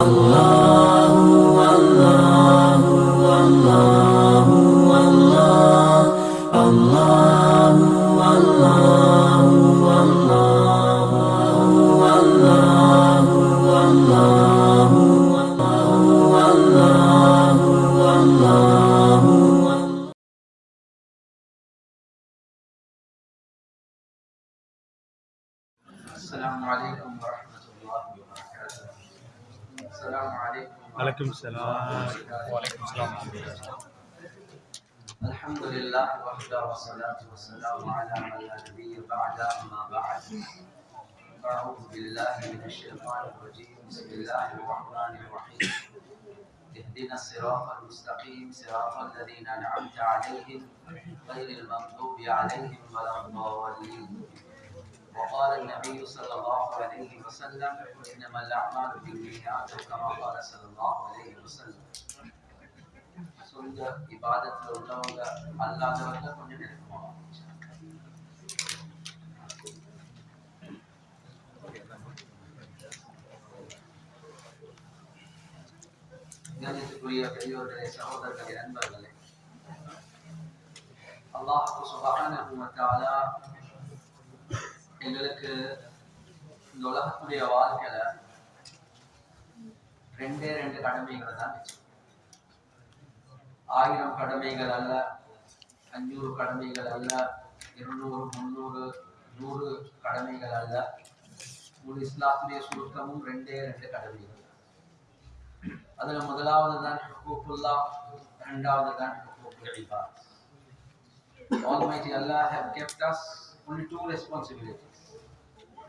Allah. السلام. وعليكم السلام. الحمد لله وحده والصلاة والسلام على من لا نبي بعد أما بعد. أعوذ بالله من الشيطان الرجيم بسم الله الرحمن الرحيم اهدنا الصراط المستقيم صراط الذين أنعمت عليهم غير المغضوب عليهم ولا الضالين وقال النبي صلى الله عليه وسلم انما الاعمال بالنيات كما قال صلى الله عليه وسلم சொந்த இபாதத்தில் உள்ளவங்க அல்லாதவங்க கொஞ்சம் நெருக்கமாக கணித்துக்குரிய பெரியோர்களே சகோதரர்களே நண்பர்களே அல்லாஹ் சுபஹானஹு வ தஆலா எங்களுக்கு இந்த உலகத்துடைய வாழ்க்கையில ரெண்டே ரெண்டு கடமைகள் தான். ஆயிரம் கடமைகள் அல்ல அஞ்சூறு கடமைகள் அல்ல இருநூறு முந்நூறு நூறு கடமைகள் அல்ல. ஒரு இஸ்லாத்துடைய சுருக்கமும் ரெண்டே ரெண்டு கடமைகள். அதுல முதலாவது தான் ஹுக்குல்லா இரண்டாவது தான் ஹுக்கூக்குல் இபாத். Almighty Allah have kept us only two responsibilities.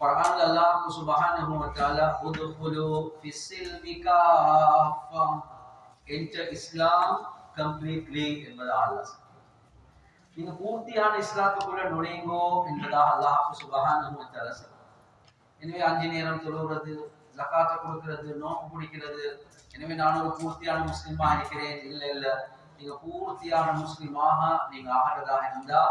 குர்ஆன்ல அல்லாஹ் சுப்ஹானஹு வ தஆலா உத்குலு ஃபிஸ்ஸில்மி காஃபா enter Islam completely என்பதாக அல்லாஹ் சொல்றான். நீங்க பூர்த்தியான இஸ்லாத்துக்குள்ள நுழைங்கோ என்பதாக அல்லாஹ் சுபஹானஹு வ தஆலா சொல்றான். எனவே அஞ்சு நேரம் தொழுகிறது ஜகாத்தை கொடுக்கிறது நோக்கு பிடிக்கிறது எனவே நான் ஒரு பூர்த்தியான முஸ்லிமா இருக்கிறேன் இல்லை இல்லை நீங்க பூர்த்தியான முஸ்லிமாக நீங்க ஆகிறதாக இருந்தா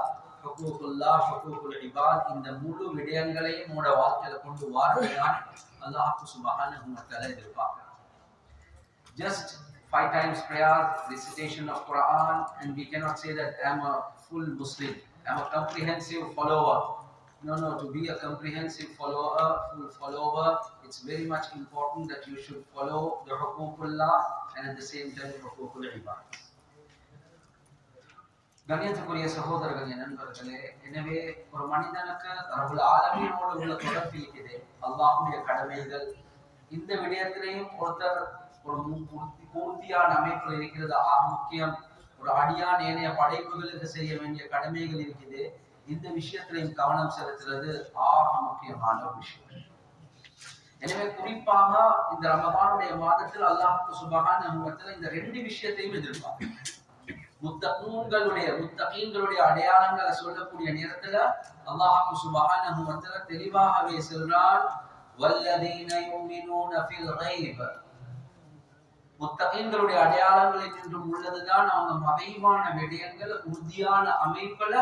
ஹுக்கூக்குல்லா ஹுக்கூக்குல் இபாத் இந்த முழு விடயங்களையும் உங்களோட வாழ்க்கையில கொண்டு வாரதான் அல்லாஹ் சுபஹானஹு வ தஆலா எதிர்பார்க்கிறான் just five times prayer recitation of quran and we cannot say that i'm a full muslim i'm a comprehensive follower no no to be a comprehensive follower full follower it's very much important that you should follow the huququllah and at the same time huququl ibad கண்ணியத்துக்குரிய சகோதரர்களே நண்பர்களே எனவே ஒரு மனிதனுக்கு அவர்கள் ஆலமீனோடு உள்ள தொடர்பு இருக்குது. அல்லாஹுடைய கடமைகள். இந்த விடயத்திலையும் ஒருத்தர் ஒரு பூர்த்தியான அமைப்பில் இருக்கிறது முக்கியம். ஒரு அடியான் ஏனைய படைப்புகளுக்கு செய்ய வேண்டிய கடமைகள் இருக்குது. இந்த விஷயத்திலையும் கவனம் செலுத்துறது ஆக முக்கியமான ஒரு விஷயம். எனவே குறிப்பாக இந்த ரமபானுடைய மாதத்தில் அல்லாஹ் சுபகான் இந்த ரெண்டு விஷயத்தையும் எதிர்பார்க்கிறேன் முத்தகூன்களுடைய முத்தகீன்களுடைய அடையாளங்களை சொல்லக்கூடிய நேரத்துல அல்லாஹ் சுபஹானஹு வ தஆலா தெளிவாகவே சொல்றான் வல்லதீன யுமினூன ஃபில் கைப் முத்தகீன்களுடைய அடையாளங்களில் நின்றும் உள்ளதுதான் அவங்க மறைவான விடயங்கள் உறுதியான அமைப்புல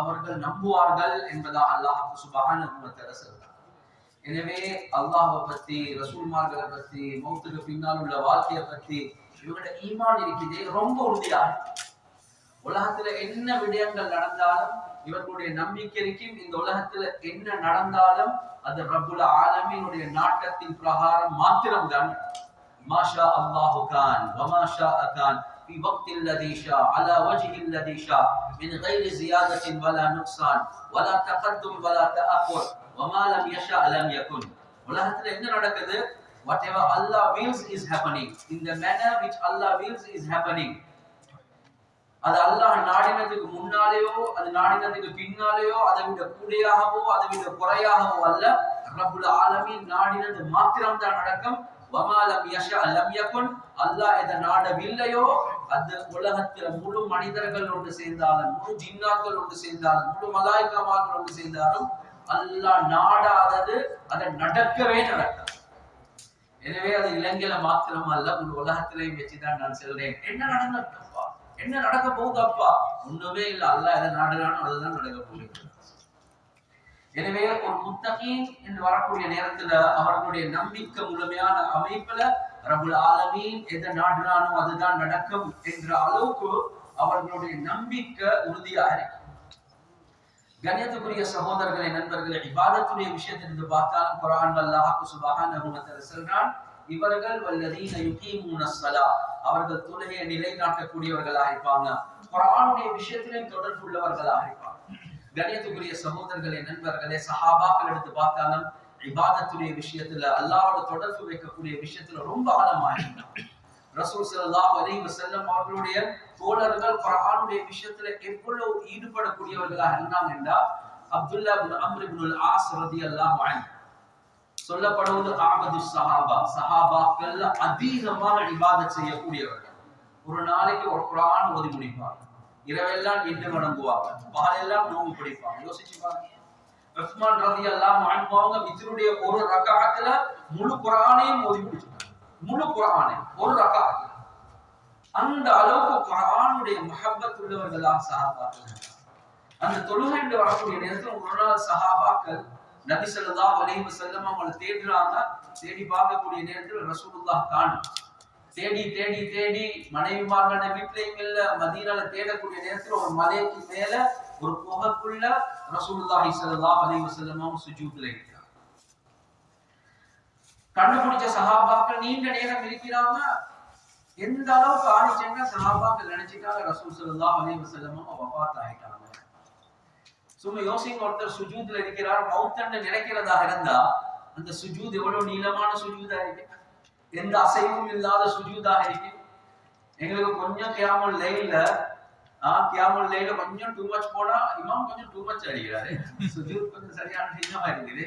அவர்கள் நம்புவார்கள் என்பதாக அல்லாஹ் சுபஹானஹு வ தஆலா சொல்றான் எனவே அல்லாஹை பத்தி ரசூல்மார்களை பத்தி மௌத்துக்கு பின்னால் உள்ள வாழ்க்கையை பத்தி இவங்களோட ஈமான் இருக்குதே ரொம்ப உறுதியா இருக்கு. உலகத்துல என்ன விடயங்கள் நடந்தாலும் இவர்களுடைய நம்பிக்கை இருக்கும் இந்த உலகத்துல என்ன நடந்தாலும் அது ரப்புல் ஆலமீனுடைய நாட்டத்தின் பிரகாரம் மாத்திரம்தான் மாஷா அல்லாஹு கான் வமா ஷா கான் في وقت الذي شاء على وجه الذي شاء من غير زيادة ولا نقصان ولا تقدم ولا تأخر وما لم يشاء لم يكن உலகத்துல என்ன நடக்குது whatever Allah wills is happening in the manner which Allah wills is happening அது அல்லாஹ் நாடினதுக்கு முன்னாலேயோ அது நாடினதுக்கு பின்னாலேயோ அதை விட கூடையாகவோ அதை விட குறையாகவோ அல்ல. ரபுல் ஆலமி நாடினது மாத்திரம் தான் நடக்கும் வமாலம் யஷா லம் யகுன். அல்லாஹ் எதை நாடவில்லையோ அது உலகத்துல முழு மனிதர்கள் ஒன்று சேர்ந்தாலும் முழு ஜின்னாக்கள் ஒன்று சேர்ந்தாலும் முழு மலாய்க்கமாக்கள் ஒன்று சேர்ந்தாலும் அல்லாஹ் நாடாதது அதை நடக்கவே நடக்கும் எனவே அது இலங்கையில மாத்திரம் அல்ல உலகத்திலையும் வச்சுதான் நான் சொல்றேன். என்ன நடந்தப்பா என்ன நடக்க போகுதப்பா ஒண்ணுமே இல்ல. அல்ல எதை நாடுறானோ அதுதான் நடக்க போகுது. எனவே ஒரு முத்தகி என்று வரக்கூடிய நேரத்துல அவர்களுடைய நம்பிக்கை முழுமையான அமைப்புல ரபுல் ஆலமீன் எதை நாடுறானோ அதுதான் நடக்கும் என்ற அளவுக்கு அவர்களுடைய நம்பிக்கை உறுதியாக இருக்கும் கணியத்துக்குரிய சகோதரர்களை நண்பர்களை இபாதத்துடைய விஷயத்திலிருந்து பார்த்தாலும் குரான் அல்லாஹ் சுபஹான் சொல்றான் இவர்கள் வல்லதீன யுகீமுன ஸலா. அவர்கள் தொழுகையை நிலைநாட்டக்கூடியவர்களாக இருப்பாங்க குரானுடைய விஷயத்திலும் தொடர்பு உள்ளவர்களாக இருப்பாங்க. கணியத்துக்குரிய சகோதரர்களே நண்பர்களே சஹாபாக்கள் எடுத்து பார்த்தாலும் இபாதத்துடைய விஷயத்துல அல்லாவோட தொடர்பு வைக்கக்கூடிய விஷயத்துல ரொம்ப ஆழமா இருந்தாங்க ரசூல் ஸல்லல்லாஹு அலைஹி வஸல்லம் அவர்களுடைய தோழர்கள் குரானுடைய விஷயத்துல எவ்வளவு ஈடுபடக்கூடியவர்களாக இருந்தாங்க என்றா அப்துல்லா இப்னு ஆஸ் ரதி ஆஸ் ரலியல்லாஹு சொல்லப்படுவது ஆபது சஹாபா. சஹாபாக்கள் அதிகமான இபாதத் செய்யக்கூடியவர்கள். ஒரு நாளைக்கு ஒரு குரான் ஓதி முடிப்பாங்க. இரவெல்லாம் நின்று வணங்குவாங்க பகலெல்லாம் நோம்பு பிடிப்பாங்க. யோசிச்சு பாருங்க. ரஹ்மான் ரதி எல்லாம் அவங்க மித்ருடைய ஒரு ரகாத்துல முழு குரானையும் ஓதி முடிச்சாங்க முழு குரானே ஒரு ரகஅத் அந்த அளவுக்கு குரானுடைய முஹப்பத் உள்ளவர்களாக சஹாபாக்கள் அந்த தொழுகை வரக்கூடிய நேரத்தில் ஒரு நாள் சஹாபாக்கள் நபி ஸல்லல்லாஹு அலைஹி வஸல்லம் அவங்களை தேடுறாங்க தேடி பார்க்கக்கூடிய நேரத்தில் ரசூலுல்லாஹ் காணும். தேடி தேடி தேடி மனைவிமார்கள வீட்லயும் இல்ல மதீனால தேடக்கூடிய நேரத்தில் ஒரு மலைக்கு மேல ஒரு புகைக்குள்ள ரசூலுல்லாஹி ஸல்லல்லாஹு அலைஹி வஸல்லம் சுஜூத்துல இருக்கிறாங்க. கண்டுபிடிச்ச சஹாபாக்கள் நீண்ட நேரம் இருக்கிறாங்க. எந்த அளவுக்கு ஆணிச்சேன்னா சஹாபாக்கள் நினைச்சிட்டாங்க ரசூல் ஸல்லல்லாஹு அலைஹி வஸல்லம் வபாத் ஆயிட்டாங்க. சும்மா யோசிங்க ஒருத்தர் சுஜூத்ல இருக்கிறார் மௌத்தன்னு நினைக்கிறதாக இருந்தா அந்த சுஜூத் எவ்வளவு நீளமான சுஜூதா இருக்கு எந்த அசைவும் இல்லாத சுஜூதாக இருக்கு எங்களுக்கு கொஞ்சம் கியாமுல் லைல ஆஹ் கியாமுல் லைல கொஞ்சம் டூ மச் போனா இமாம் கொஞ்சம் டூ மச் அடிக்கிறாரு. சுஜூத் கொஞ்சம் சரியான நீளமா இருக்குது.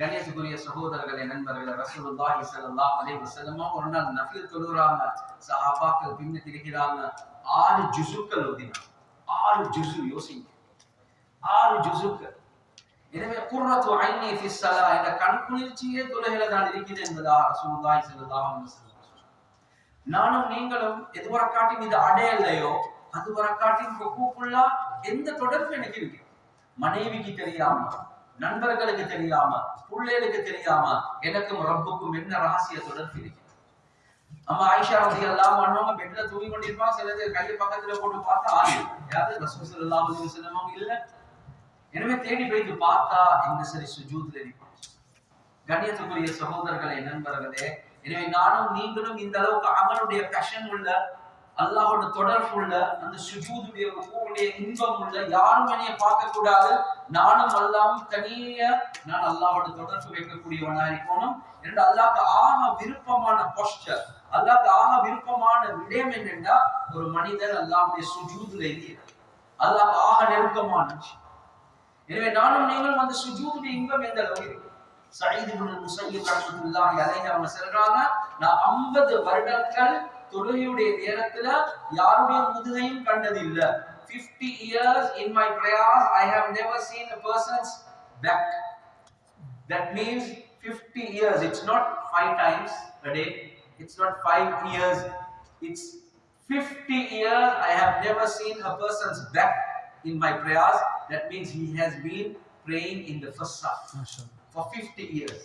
கணேசுக்குரிய சகோதரர்களே நண்பர்களே ரசூலுல்லாஹி ஸல்லல்லாஹு அலைஹி வஸல்லம் ஒரு நாள் நஃபில் தொழுறாங்க. சஹாபாக்கள் பின்ன திரிக்கிறாங்க ஆறு ஜுசுக்கள் ஓதினாங்க ஆறு ஜுசு யோசிங்க. ஆறு ஜுசுக்கள் எனவே குர்ரத்து ஐனி ஃபி ஸலா இந்த கண் குளிர்ச்சியே தொழுகையில தான் இருக்குது என்பதா ரசூலுல்லாஹி ஸல்லல்லாஹு அலைஹி வஸல்லம் நானும் நீங்களும் எதுவரை காட்டி இது அடையலையோ அதுவரை காட்டி ருக்குக்குள்ளா எந்த தொடர்பு எனக்கு இருக்கு மனைவிக்கு தெரியாம நண்பர்களுக்கு தெரியாம பிள்ளைகளுக்கு தெரியாம எனக்கும் ரப்புக்கும் என்ன ரகசிய தொடர்பு இருக்கு நம்ம ஆயிஷா ரதி எல்லாம் பண்ணுவாங்க பெட்ல தூங்கி கொண்டிருப்பாங்க சில பேர் கையை பக்கத்துல போட்டு பார்த்தா ஆறு யாரு ரசூல் ஸல்லல்லாஹு அலைஹி வஸல்லம் இல்ல எனவே தேடி வைத்து பார்த்தா இந்த சரி சுஜூத்ல இருப்பான் கண்ணியத்துக்குரிய சகோதரர்களை நண்பர்களே எனவே நானும் நீங்களும் இந்த அளவுக்கு அமலுடைய பேஷன் உள்ள அல்லாஹோட தொடர்பு உள்ள அந்த சுஜூதுடைய ருக்குவுடைய இன்பம் உள்ள யாரும் என்னைய பார்க்க கூடாது நானும் அல்லாவும் தனியா நான் அல்லாஹோட தொடர்பு வைக்கக்கூடியவனா இருக்கணும். இரண்டு அல்லாக்கு ஆக விருப்பமான போஸ்டர் அல்லாக்கு ஆக விருப்பமான விடயம் என்னென்னா ஒரு மனிதன் அல்லாவுடைய சுஜூதுல இருக்கிறார் அல்லாக்கு ஆக நெருக்கமான விஷயம் எனவே நானும் நீங்களும் அந்த சுஜூதுடைய இன்பம் எந்த அளவு இருக்கு சயீத் இப்னு முஸய்யிப் ரஹ்மத்துல்லாஹி அலைஹி அவங்க சொல்றாங்க நான் 50 வருடங்கள் தொழுகையுடைய நேரத்துல யாருடைய முதுகையும் கண்டது இல்ல 50 years in my prayers i have never seen a person's back that means 50 years it's not five times a day it's not five years it's 50 years i have never seen a person's back in my prayers that means he has been praying in the first saf for 50 years.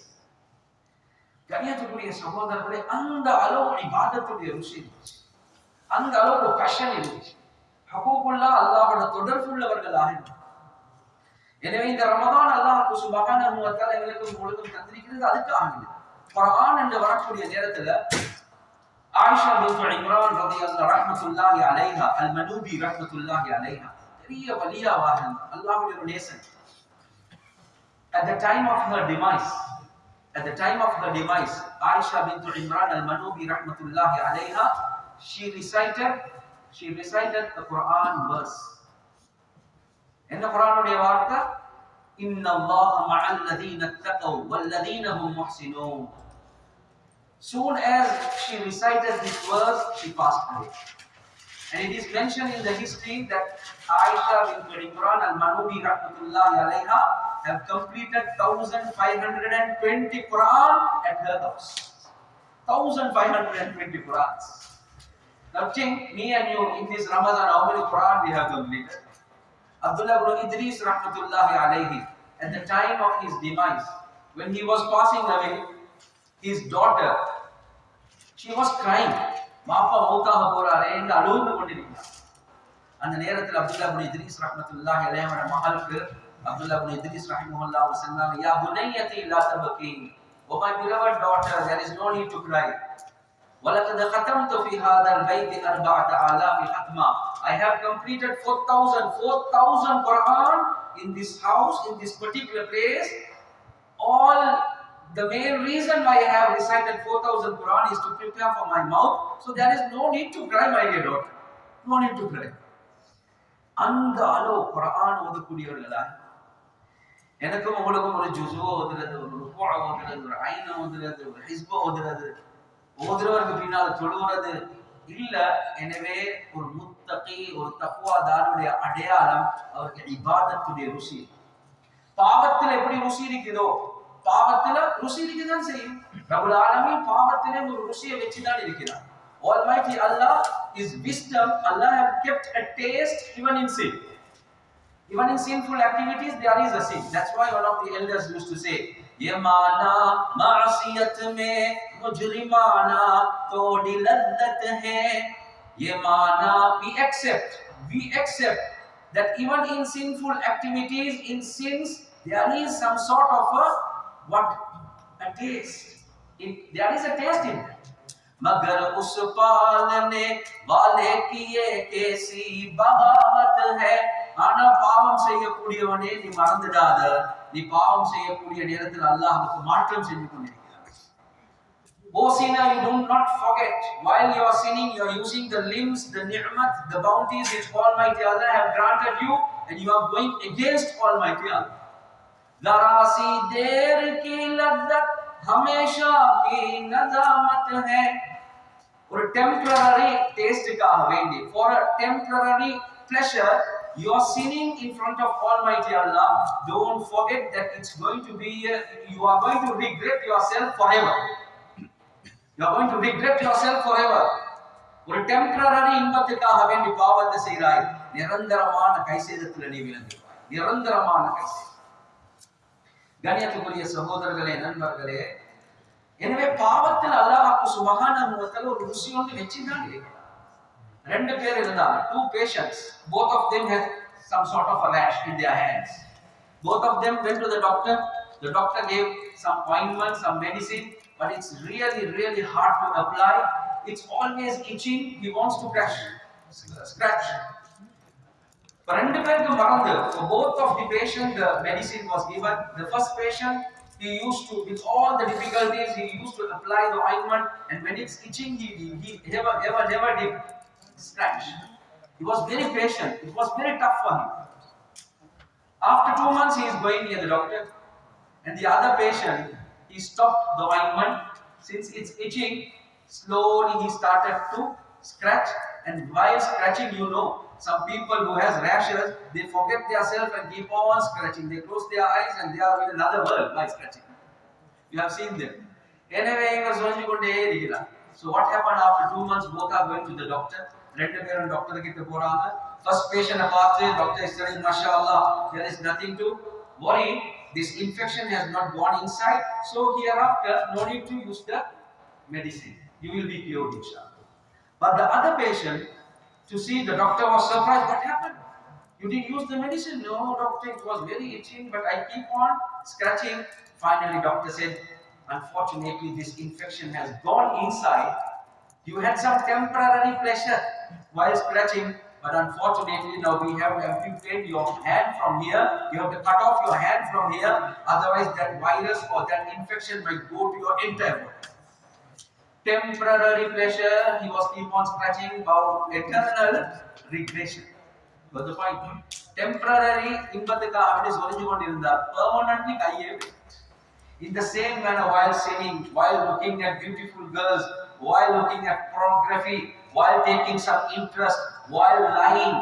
கண்ணியத்துக்குரிய சகோதரர்களே அந்த அளவு இபாதத்துடைய ருசி இருந்துச்சு. அந்த அளவு fashion இருந்துச்சு. ஹகூக்குல்லா அல்லாஹோட தொடர்பு உள்ளவர்களாக இருந்தாங்க. எனவே இந்த ரமதான் அல்லாஹ் சுபஹானஹு வ தஆலா எங்களுக்கு முழுதும் தந்திருக்கிறது. அதுக்காக இல்லை. குர்ஆன் என்று வரக்கூடிய நேரத்துல ஆயிஷா பின்த் இம்ரான் ரலியல்லாஹு ரஹ்மத்துல்லாஹி அலைஹா அல் மனூபி ரஹ்மத்துல்லாஹி அலைஹா பெரிய வலியா வாழ்ந்தாங்க அல்லாஹுடைய ஒரு நேசன் at the time of her demise at the time of the demise aisha bint imran al manubi rahmatullahi alayha she recited she recited the quran verse in the quran of devarta inna allaha ma'al ladina taqaw wal ladina hum muhsinun soon as she recited this verse she passed away And it is mentioned in the history that Aisha bint Imran al-Manubi rahmatullahi alayha have completed 1520 Quran at her house. 1520 Qurans. Now think, me and you in this Ramadan, how many Quran we have completed? Abdullah ibn Idris rahmatullahi alayhi, at the time of his demise, when he was passing away, his daughter, she was crying. மாப்பா மௌத்தாக போறாரே என்று அழுது கொண்டிருக்கிறார் அந்த நேரத்தில் அப்துல்லா இப்னு இத்ரீஸ் ரஹ்மத்துல்லாஹி அலைஹியோட மகளுக்கு அப்துல்லா இப்னு இத்ரீஸ் ரஹ்மத்துல்லாஹ் அவர் சொன்னாங்க யா புனையத்தி லா தபகி oh my beloved daughter there is no need to cry ولقد ختمت في هذا البيت أربعة آلاف ختمة I have completed 4,000 4,000 Quran in this house in this particular place all the main reason why I have recited 4,000 Quran is to prepare for my mouth. So there is no need to cry, my dear daughter. No need to cry. அந்த அளவு குரான் ஓதக்கூடியவர்களா எனக்கும் உங்களுக்கும் ஒரு ஜுசுவோ ஓதுறது ஒரு ருக்குவ ஓதுறது ஒரு ஐன ஓதுறது ஒரு ஹிஸ்போ ஓதுறது ஓதுறவருக்கு பின்னால் தொழுகிறது இல்ல எனவே ஒரு முத்தகி ஒரு தக்குவாதாருடைய அடையாளம் அவருக்கு இபாதத்துடைய ருசி பாவத்தில் எப்படி ருசி இருக்குதோ பாவத்துல ருசி இருக்குதான் செய்யும் ரபுல் ஆலமி பாவத்திலே ஒரு ருசியை வச்சுதான் இருக்கிறார் Almighty Allah is wisdom. Allah have kept a taste even in sin. Even in sinful activities, there is a sin. That's why one of the elders used to say, يَمَانَا مَعْصِيَتْ مَنْ مُجْرِمَانَا تَوْدِ لَذَّتْ هَيْ يَمَانَا We accept, we accept that even in sinful activities, in sins, there is some sort of a what a taste it, there is a taste in that مگر اس پالنے والے کی یہ کیسی بغاوت ہے انا پاوم سے یہ کڑی ہونے نی مرند داد نی پاوم سے یہ کڑی ہونے رتل اللہ کو you do not forget while you are sinning you are using the limbs the ni'mat the bounties which almighty Allah have granted you and you are going against almighty Allah ذرا سی دیر کی لذت ہمیشہ کی نظامت ہے اور ٹیمپرری ٹیسٹ کا ہوینڈی فور ٹیمپرری pleasure you are sinning in front of almighty allah don't forget that it's going to be uh, you are going to regret yourself forever you are going to regret yourself forever ஒரு temporary இன்பத்துக்காக வேண்டி பாவத்தை செய்கிறாய் நிரந்தரமான கைசேதத்தில் நீ விளங்குவாய் நிரந்தரமான கைசேதம் கணியத்துக்குரிய சகோதரர்களே நண்பர்களே எனவே பாவத்தில் அல்லாஹ் சுபஹானஹு வ தஆலா ஒரு ருசி ஒன்று வச்சுதான் இருக்கிறார் ரெண்டு பேர் இருந்தாங்க two patients both of them had some sort of a rash in their hands both of them went to the doctor the doctor gave some ointment some medicine but it's really really hard to apply it's always itching he wants to crash scratch இப்ப ரெண்டு பேருக்கு மறந்து for both of the patient the medicine was given the first patient he used to with all the difficulties he used to apply the ointment and when it's itching he he, he never never never did scratch he was very patient it was very tough for him after two months he is going near the doctor and the other patient he stopped the ointment since it's itching slowly he started to scratch and while scratching you know some people who has rashes they forget themselves and keep on scratching they close their eyes and they are in another world by scratching you have seen them எனவே இவர் சொல்லி கொண்டே இருக்கிறார் so what happened after two months both are going to the doctor ரெண்டு பேரும் doctor கிட்ட போறாங்க first patient பார்த்து doctor is telling mashallah there is nothing to worry this infection has not gone inside so hereafter no need to use the medicine you will be cured inshallah but the other patient to see the doctor was surprised. What happened? You didn't use the medicine? No, doctor, it was very itching, but I keep on scratching. Finally, doctor said, unfortunately, this infection has gone inside. You had some temporary pleasure while scratching, but unfortunately, now we have to amputate your hand from here. You have to cut off your hand from here. Otherwise, that virus or that infection might go to your entire body temporary pleasure, he was keep on scratching about eternal regression. Got the point? Temporary இன்பத்துக்காக அப்படி சொல்லிச்சு கொண்டிருந்தார் permanently கையே In the same manner, while singing, while looking at beautiful girls, while looking at pornography, while taking some interest, while lying,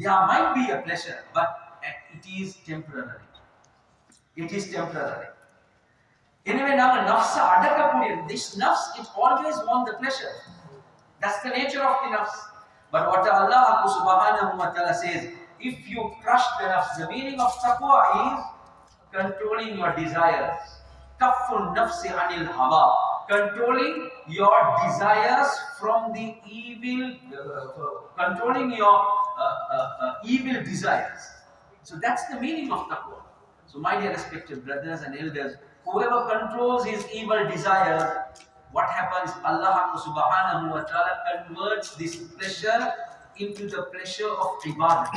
there might be a pleasure, but it is temporary. It is temporary. எனவே நாங்கள் நஃப்ஸை அடக்கக்கூடிய this nafs it always want the pleasure that's the nature of the nafs but what Allah subhanahu wa ta'ala says if you crush the nafs the meaning of taqwa is controlling your desires kafun nafsi anil hawa controlling your desires from the evil uh, controlling your uh, uh, uh, evil desires so that's the meaning of taqwa so my dear respected brothers and elders whoever controls his evil desires, what happens? Allah subhanahu wa ta'ala converts this pleasure into the pleasure of ibadah.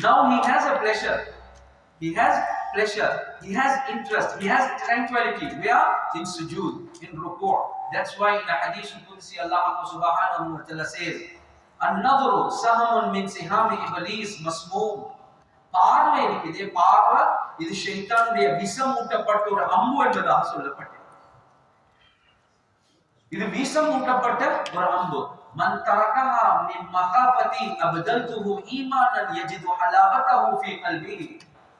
Now he has a pleasure. He has pleasure. He has interest. He has tranquility. We are In sujood, in ruku'. That's why in the hadith Qudsi Allah subhanahu wa ta'ala says, Another sahamun min sihami iblis masmoom. பார்வை இருக்குது பார்வை இது ஷைத்தானுடைய விஷமூட்டப்பட்ட ஒரு அம்பு என்பதாக சொல்லப்பட்டது இது விஷமூட்டப்பட்ட ஒரு அம்பு மன் தரகஹா மின் மகாபதி அபதல்துஹு ஈமானன் யஜிது ஹலாவதஹு ஃபீ கல்பிஹி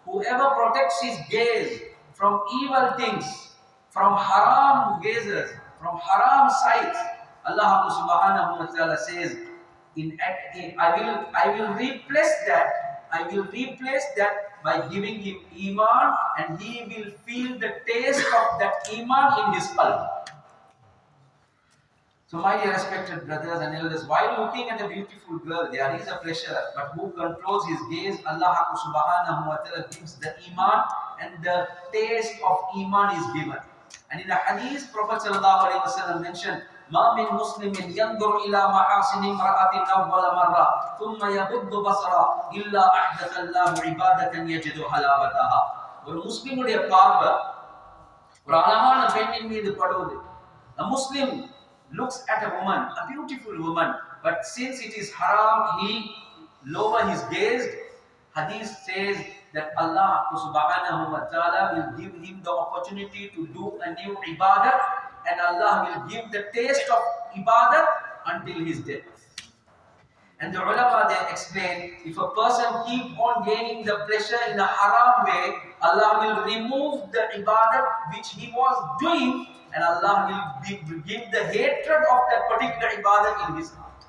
whoever protects his gaze from evil things from haram gazes from haram sights Allah subhanahu wa ta'ala says in, in I will I will replace that I will replace that by giving him Iman and he will feel the taste of that Iman in his qalb. So my dear respected brothers and elders, while looking at a beautiful girl, there is a pleasure, but who controls his gaze? Allah subhanahu wa ta'ala gives the Iman and the taste of Iman is given. And in a hadith, Prophet mentioned, ما من مسلم ينظر إلى محاسن امرأة أول مرة ثم يغض بصره إلا أحدث الله عبادة يجد حلاوتها ஒரு முஸ்லிமுடைய பார்வை ஒரு அழகான பெண்ணின் மீது படுவது a muslim looks at a woman a beautiful woman but since it is haram he lower his gaze hadith says that Allah subhanahu wa ta'ala will give him the opportunity to do a new ibadah and Allah will give the taste of ibadat until his death. And the ulama they explain if a person keep on gaining the pleasure in a haram way, Allah will remove the ibadat which he was doing and Allah will give the hatred of that particular ibadat in his heart.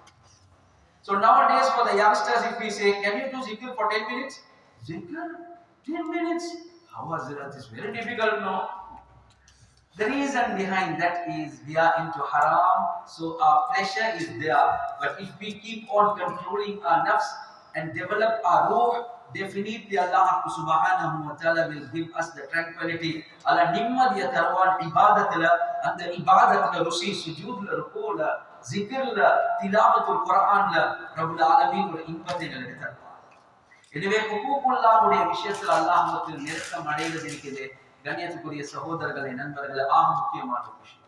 So nowadays for the youngsters, if we say, can you do zikr for 10 minutes? Zikr? 10 minutes? How was it? It's very difficult now. The reason behind that is we are into haram, so our pleasure is there. But if we keep on controlling our nafs and develop our ruh, definitely Allah subhanahu wa ta'ala will give us the tranquility. Allah நிம்மதிய தருவான் இபாதத்துல அந்த இபாதத்துல ருசி சுஜூத்ல ருக்கூல ஜிக்ர்ல திலாவத்துல் குர்ஆன்ல ரப்பல் ஆலமீன் ஒரு இன்பத்தை எங்களுக்கு தருவான் எனவே ஹுகூக்குல்லாஹ்வுடைய விஷயத்துல அல்லாஹ்வுக்கு நெருக்கம் அடைவது இருக்குது கண்ணியத்துக்குரிய சகோதரர்களை நண்பர்களை ஆக முக்கியமான விஷயம்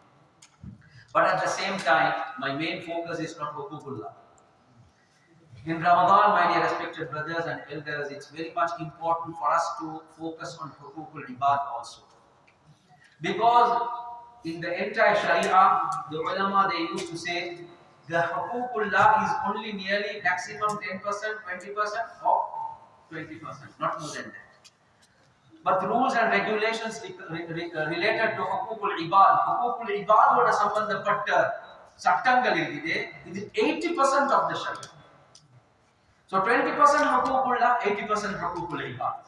But at the same time, my main focus is not Hukukullah. In Ramadan, my dear respected brothers and elders, it's very much important for us to focus on Hukukul Ibad also. Because in the entire Sharia, the ulama they used to say the Hukukullah is only nearly maximum 10%, 20% or 20%, not more than that. but rules and regulations uh, related to ஹக்கூக்குல் இபாத் ஹக்கூக்குல் இபாதோட சம்பந்தப்பட்ட சட்டங்கள் இருக்குது இது eighty percent of the ஷரியா so twenty percent ஹக்கூக்குள்ளா eighty percent ஹக்கூக்குல் இபாத்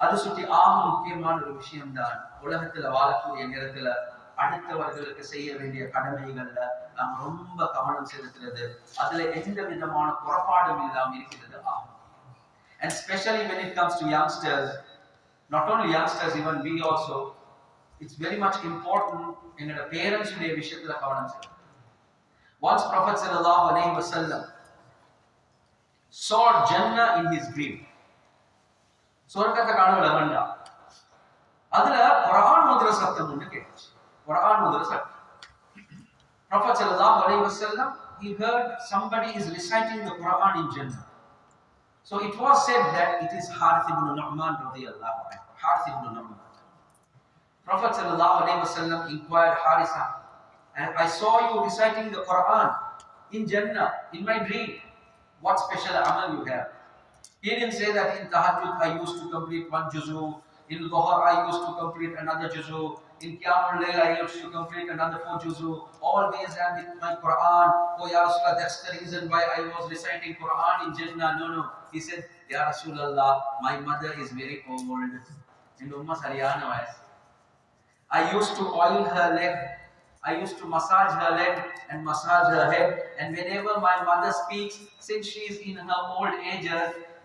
அது சுற்றி ஆக முக்கியமான ஒரு விஷயம்தான் உலகத்துல வாழக்கூடிய நேரத்துல அடுத்தவர்களுக்கு செய்ய வேண்டிய கடமைகள்ல நாம் ரொம்ப கவனம் செலுத்துறது. அதுல எந்த விதமான குறைபாடும் இல்லாமல் இருக்கிறது ஆகும். And specially when it comes to youngsters not only youngsters even we also it's very much important எங்களோட parents உடைய விஷயத்துல கவனம் செலுத்தணும் once prophet sallallahu alaihi wasallam saw jannah in his dream சொர்க்கத்தை கனவுல கண்டா அதுல குரான் ஓதுற சத்தம் ஒண்ணு கேட்டுச்சு குரான் ஓதுற சத்தம் prophet sallallahu alaihi wasallam he heard somebody is reciting the quran in jannah so it was said that it is Harith ibn Nu'man radiyallahu anhu. Harith ibn Nu'man. Prophet sallallahu alaihi wasallam inquired Harisa, and I saw you reciting the Quran in Jannah in my dream. What special amal you have? He didn't say that in Tahajjud I used to complete one juzu, in Dhuhr I used to complete another juzu, in Qiyamul Layl I used to complete another four juzu. Always I'm with my Quran. Oh Ya Rasulullah, that's the reason why I was reciting Quran in Jannah. No, no. He said, Ya Rasulullah, my mother is very old. And Ummah Sariyana was. I used to oil her leg. I used to massage her leg and massage her head. And whenever my mother speaks, since she is in her old age,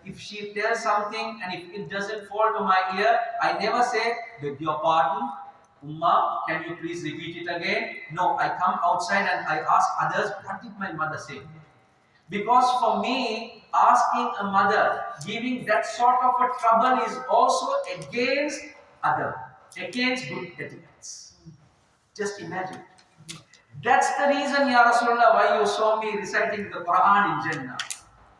if she tells something and if it doesn't fall to my ear, I never say, beg your pardon, Umma, can you please repeat it again? No, I come outside and I ask others, what did my mother say? Because for me, asking a mother, giving that sort of a trouble is also against other, against good etiquettes. Just imagine. That's the reason, Ya Rasulullah, why you saw me reciting the Quran in Jannah.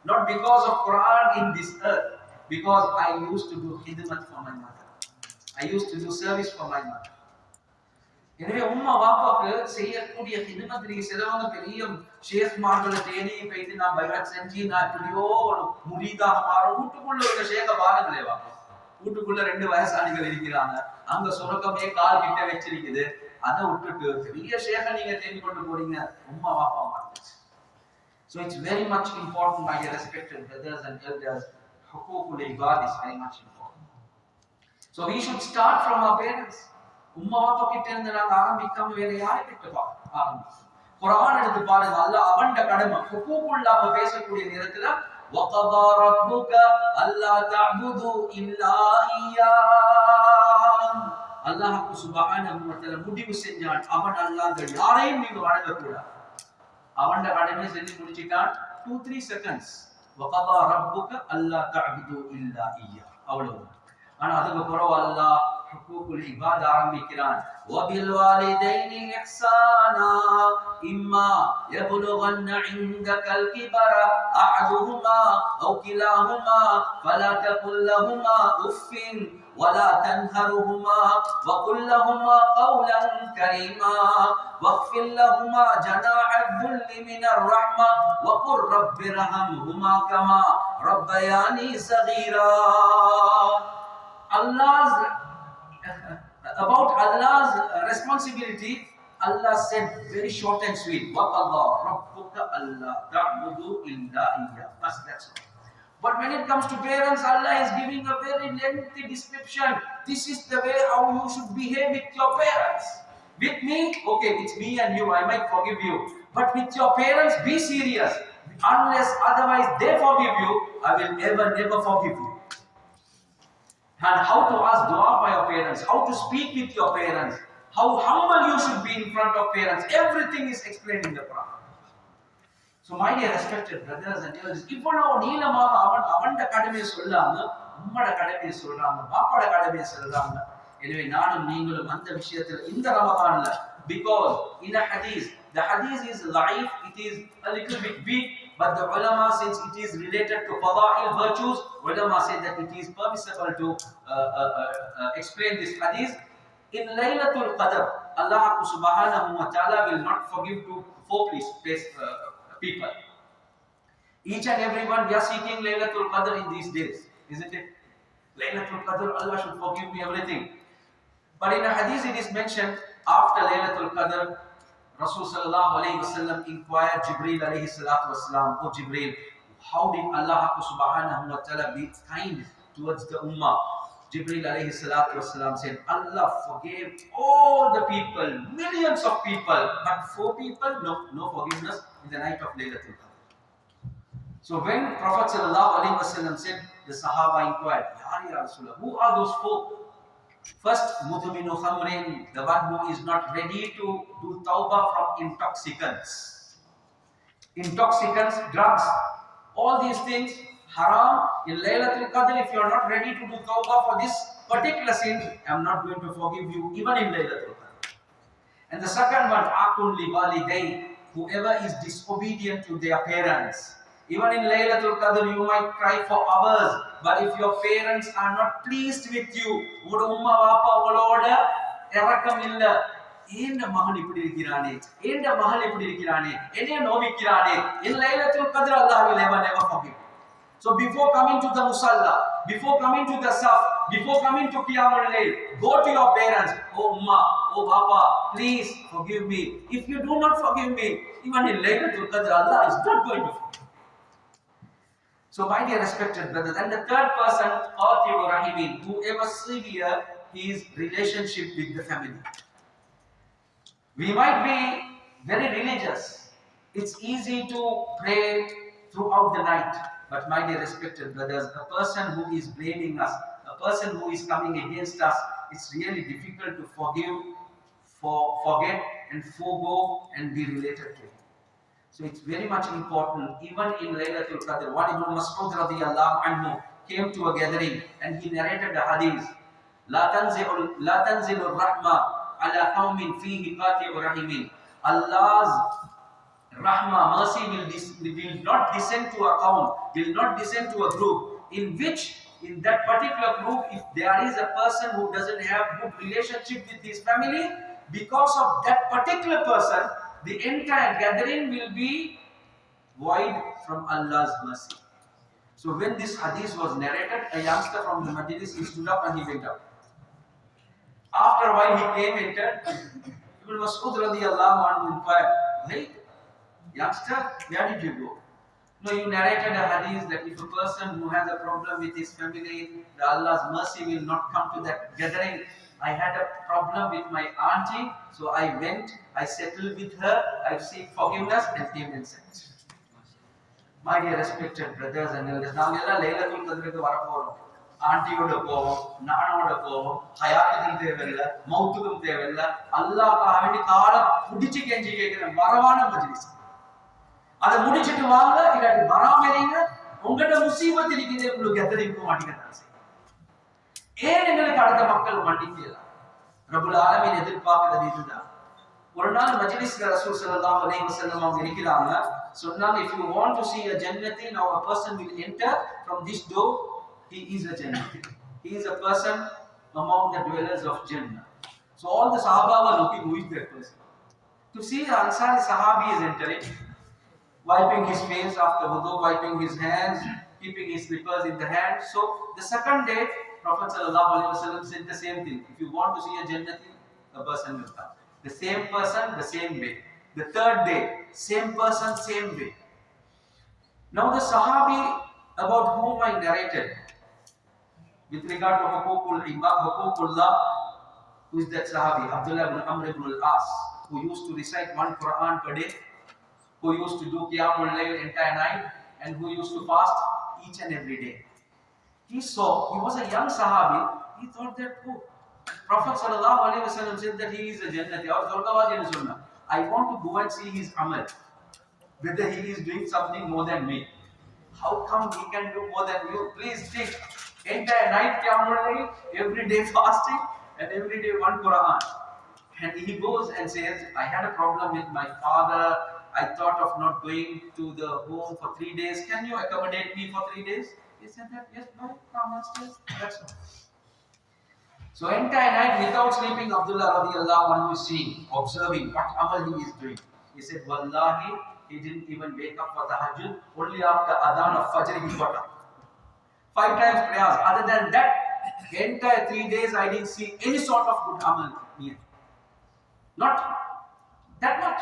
Not because of Quran in this earth, because I used to do khidmat for my mother. I used to do service for my mother. எனவே உம்மா வாப்பாக்கு செய்யக்கூடிய ஹிதமத் நீங்க சிலவங்க பெரிய ஷேக்மார்களை தேடி போயிட்டு நான் பைரட் செஞ்சு நான் எப்படியோ ஒரு முரீதாக மாறும் வீட்டுக்குள்ள இருக்க ஷேக பாருங்களே வாப்பா வீட்டுக்குள்ள ரெண்டு வயசாளிகள் இருக்கிறாங்க அங்க சுரக்கமே கால் கிட்ட வச்சிருக்குது அதை விட்டுட்டு பெரிய ஷேக நீங்க தேடி கொண்டு போறீங்க உம்மா வாப்பா மாறிச்சு So it's very much important, my dear respected brothers and elders. Hukukul ibad is very much important. So we should start from our parents. உம்மா அப்பா கிட்ட இருந்து நாங்க ஆரம்பிக்காம வேற யாரை கிட்ட பா- ஆரம்பிக்கணும் குரான் எடுத்து பாருங்க அல்லாஹ் அவன்ட கடமை ஹுகூக்குல்லாம பேசக்கூடிய நேரத்துல وَقَضَى رَبُّكَ أَلَّا تَعْبُدُوا إِلَّا إِيَّاهُ அல்லாஹ் சுப்ஹானஹு வ தஆலா முடிவு செஞ்சான் அவன் அல்லாஹ் யாரையும் நீங்க வணங்க கூடாது அவன்ட கடமை செஞ்சு முடிச்சிட்டான் டூ த்ரீ செகண்ட்ஸ் வகதா ரப்புக அல்லா தஅபுது இல்லா இய்யா அவ்வளவுதான் ஆனா அதுக்கு பிறகு அல்லாஹ் حقوق العباد عام کران وبالوالدین احسانا، اما یبلغن عندک الكبر أحدهما او كلاهما فلا تقل لهما أف ولا تنهرهما وقل لهما قولا كريما واغفر لهما جناح الذل من الرحمة وقل رب ارحمهما كما ربياني صغيرا. اللہ about Allah's responsibility Allah said very short and sweet وَقَضَى رَبُّكَ أَلَّا تَعْبُدُوا إِلَّا إِيَّاهُ Bas, that's all. But when it comes to parents, Allah is giving a very lengthy description. This is the way how you should behave with your parents. With me, okay, it's me and you, I might forgive you. But with your parents, be serious. Unless otherwise they forgive you, I will ever, never forgive you. And how to ask dua by your parents, how to speak with your parents, how humble you should be in front of parents. Everything is explained in the Quran. So my dear respected brothers and elders, இவ்வளவு நீளமாக அவன் அவன்ட கடமையை சொல்லாம உம்மட கடமையை சொல்றாங்க பாப்பாட கடமையை சொல்றாங்க எனவே நானும் நீங்களும் அந்த விஷயத்துல இந்த ரமதான்ல because in a hadith the hadith is life it is a little bit weak but the ulama since it is related to fadail virtues ulama said that it is permissible to uh, uh, uh, uh, explain this hadith in Laylatul Qadr Allah subhanahu wa ta'ala will not forgive to four uh, people. Each and every one, we are seeking Laylatul Qadr in these days, isn't it? Laylatul Qadr, Allah should forgive me everything. But in a hadith it is mentioned after Laylatul Qadr, Rasul sallallahu alayhi wasallam inquired Jibreel alayhi salatu wasalam, Oh Jibreel, how did Allah subhanahu wa ta'ala be kind towards the ummah? Jibreel alayhi salatu wasalam said, Allah forgave all the people, millions of people, but four people, no, no forgiveness in the night of Laylatul Qadr. So when Prophet sallallahu alaihi wasallam said, the Sahaba inquired, Ya Rasulullah, who are those four? First, mudminu khamrin, the one who is not ready to do tawbah from intoxicants. Intoxicants, drugs, all these things, haram, in Laylatul Qadr, if you are not ready to do tawbah for this particular sin, I am not going to forgive you even in Laylatul Qadr. And the second one, akun li walidayn, whoever is disobedient to their parents. Even in Laylatul Qadr, you might cry for hours, but if your parents are not pleased with you, உங்களோட உம்மா வாப்பா உங்களோட இறக்கம் இல்ல ஏண்ட மகன் இப்படி இருக்கிறானே ஏண்ட மகள் இப்படி இருக்கிறானே என்னைய நோவிக்கிறானே என் லைலத்துல் கத்ர் அல்லாஹ் will never never forgive so before coming to the musalla before coming to the saf before coming to qiyamul layl go to your parents oh umma oh papa please forgive me if you do not forgive me even in laylatul qadr allah is not going to forgive So, my dear respected brothers, and the third person, Qati'u Rahimin, whoever severe his relationship with the family. We might be very religious. It's easy to pray throughout the night. But my dear respected brothers, a person who is blaming us, a person who is coming against us, it's really difficult to forgive, for, forget, and forego and be related to him. So it's very much important. Even in Laylatul Qadr, one Ibn Mas'ud radiallahu anhu came to a gathering and he narrated the hadith. لا تنزل لا تنزل الرحمة على قوم فيه قاطع رحم. Allah's rahmah, mercy will, dis- will not descend to a count, will not descend to a group in which in that particular group, if there is a person who doesn't have good relationship with his family, because of that particular person, the entire gathering will be void from Allah's mercy. So when this hadith was narrated, a youngster from the Majlis, he stood up and he went out. After a while he came entered. Ibn Mas'ud radiallahu anhu inquired, Hey, youngster, where did you go? No, you narrated a hadith that if a person who has a problem with his family, Allah's mercy will not come to that gathering. I had a problem with my auntie, so I went, I settled with her, I seek forgiveness and came and sent. My dear respected brothers and elders, நாங்கெல்லாம் லைலத்துல் கத்ருக்கு வர ஆண்டியோட போவோம் நானோட போவோம் ஹயாத்துக்கும் தேவையில்லை மௌத்துக்கும் தேவையில்லை. அல்லாஹ்க்காக வேண்டி காலை புடிச்சு கெஞ்சி கேட்கிற வரவான மஜ்லிஸ். அதை முடிச்சிட்டு வாங்க இல்லாட்டி வராம இருங்க. உங்கள்ட்ட முசீபத் இருக்குது உங்களுக்கு எத்தனை இருக்க மாட்டேங்கிறாங்க ஏன் எங்களுக்கு அடுத்த மக்கள் மன்னிக்கலாம் ரபுல் ஆலமீன் எதிர்பார்க்கிறது இதுதான் ஒரு நாள் மஜ்லிஸ்ல ரசூல் ஸல்லல்லாஹு அலைஹி வஸல்லம் அவங்க இருக்கிறாங்க சொன்னாங்க if you want to see a jannati now a person will enter from this door he is a jannati he is a person among the dwellers of jannah so all the sahaba were looking who is that person to see the ansari sahabi is entering wiping his face after wudu wiping his hands keeping his slippers in the hand so the second day prophet said the same thing if you want to see a jannati a person will come the same person, the same way. The third day, same person, same way. Now the Sahabi about whom I narrated, with regard to Hukukul who is that Sahabi? Abdullah ibn Amr ibn al-As, who used to recite one Quran per day, who used to do Qiyamul Layl entire night, and who used to fast each and every day. He saw, he was a young Sahabi, he thought that, oh, Prophet wasallam said that he is a Jannati or Zorgawadi Sunnah. I want to go and see his amal. Whether he is doing something more than me. How come he can do more than you? Please think. Entire night Qiyamul every day fasting, and every day one Quran. And he goes and says, I had a problem with my father. I thought of not going to the home for three days. Can you accommodate me for three days? He said that, yes, no, come upstairs. That's all. So entire night without sleeping, Abdullah radiallahu anhu is seeing, observing what amal he is doing. He said, Wallahi, he didn't even wake up for tahajjud. Only after adhan of Fajr he got up. Five times prayers. Other than that, entire three days I didn't see any sort of good amal here. Not that much.